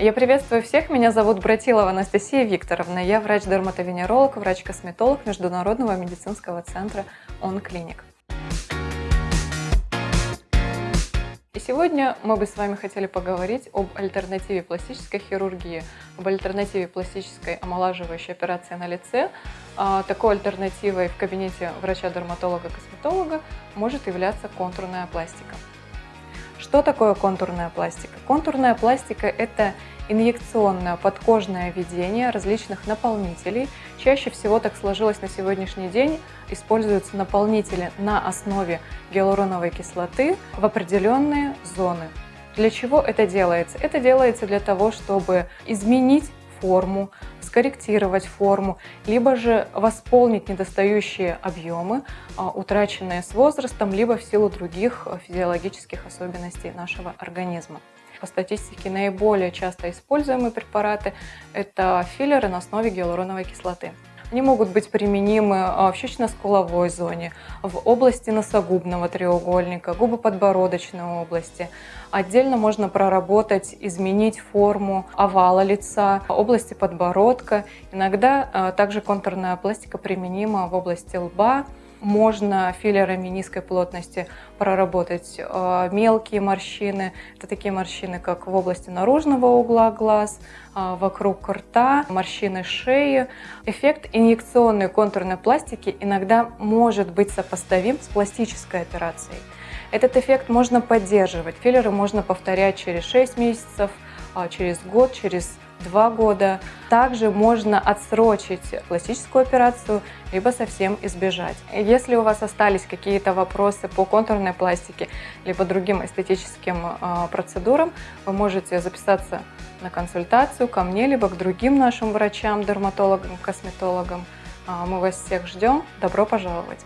Я приветствую всех, меня зовут Братилова Анастасия Викторовна, я врач-дерматовенеролог, врач-косметолог Международного медицинского центра «Он-клиник». И сегодня мы бы с вами хотели поговорить об альтернативе пластической хирургии, об альтернативе пластической омолаживающей операции на лице. А, такой альтернативой в кабинете врача-дерматолога-косметолога может являться контурная пластика. Что такое контурная пластика? Контурная пластика – это инъекционное подкожное введение различных наполнителей. Чаще всего так сложилось на сегодняшний день. Используются наполнители на основе гиалуроновой кислоты в определенные зоны. Для чего это делается? Это делается для того, чтобы изменить форму, скорректировать форму, либо же восполнить недостающие объемы, а, утраченные с возрастом, либо в силу других физиологических особенностей нашего организма. По статистике наиболее часто используемые препараты – это филлеры на основе гиалуроновой кислоты. Они могут быть применимы а, в щечно-скуловой зоне, в области носогубного треугольника, губоподбородочной области. Отдельно можно проработать, изменить форму овала лица, области подбородка. Иногда а, также контурная пластика применима в области лба, можно филлерами низкой плотности проработать э, мелкие морщины. Это такие морщины, как в области наружного угла глаз, э, вокруг рта, морщины шеи. Эффект инъекционной контурной пластики иногда может быть сопоставим с пластической операцией. Этот эффект можно поддерживать. Филлеры можно повторять через 6 месяцев, через год, через два года. Также можно отсрочить пластическую операцию, либо совсем избежать. Если у вас остались какие-то вопросы по контурной пластике, либо другим эстетическим э, процедурам, вы можете записаться на консультацию ко мне, либо к другим нашим врачам, дерматологам, косметологам. Э, мы вас всех ждем. Добро пожаловать!